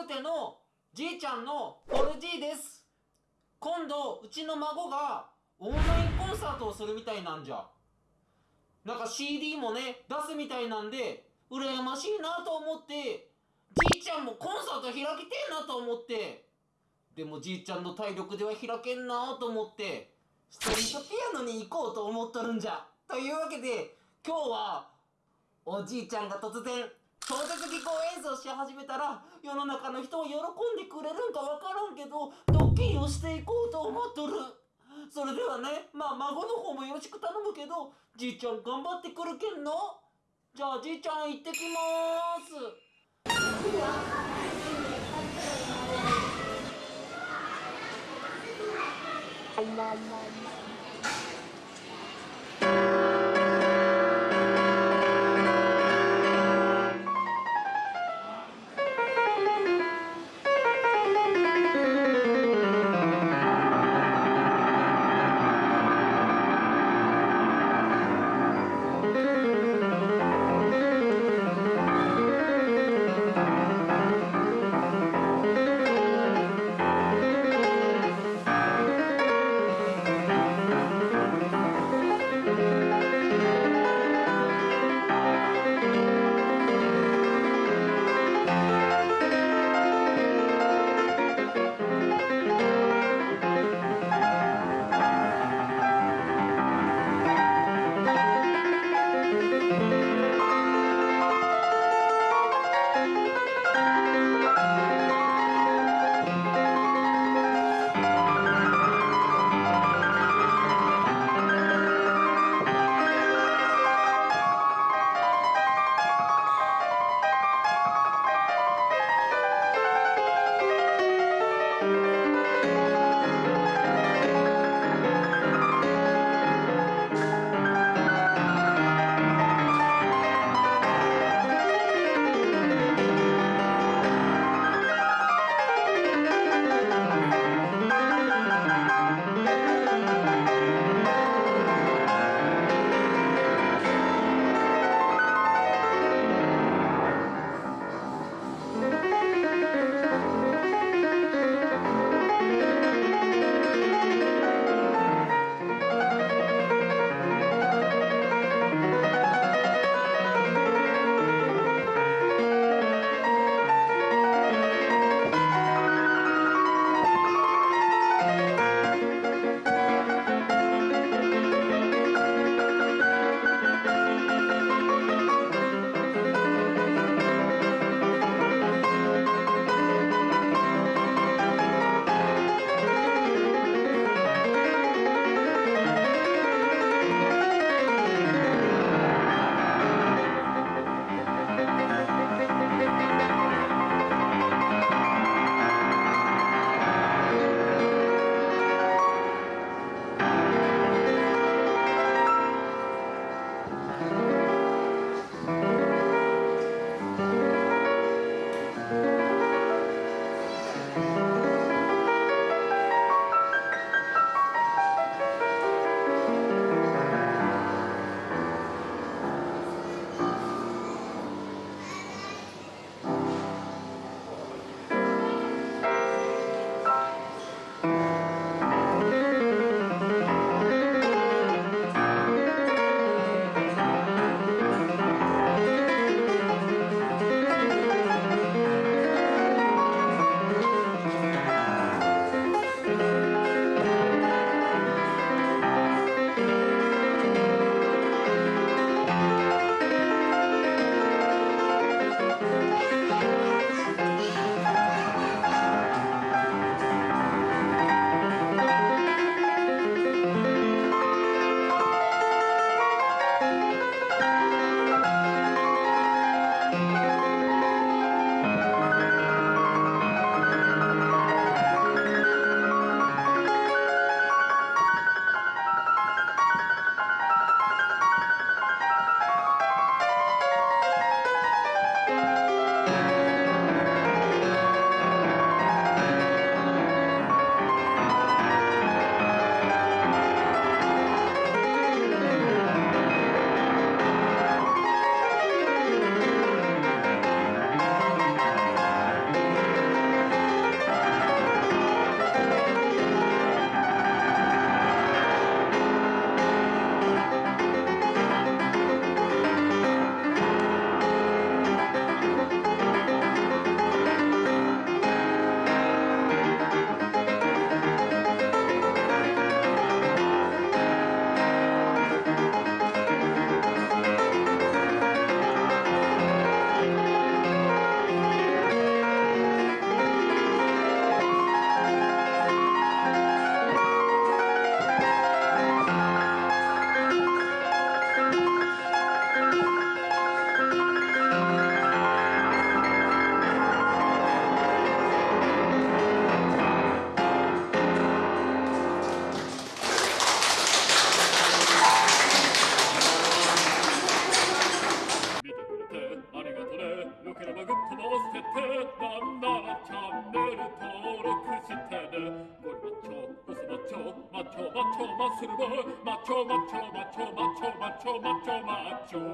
ルテのじいちゃんのフォルじいです。今度うちの孫がオンラインコンサートをするみたいなんじゃ。なんか CD もね出すみたいなんで羨ましいなと思ってじいちゃんもコンサート開きてえなと思ってでもじいちゃんの体力では開けんなと思ってストリートピアノに行こうと思っとるんじゃ。というわけで今日はおじいちゃんが突然超絶技巧演奏し始めたら世の中の人は喜んでくれるんか分からんけどドッキリをしていこうと思っとる。それではねまあ孫の方もよろしく頼むけどじいちゃん頑張ってくるけんの。じゃあじいちゃん行ってきまーすよければグッドも押してなんならチャンネル登録してねゴリマッチョボスマッチョマッチョマッチョマッ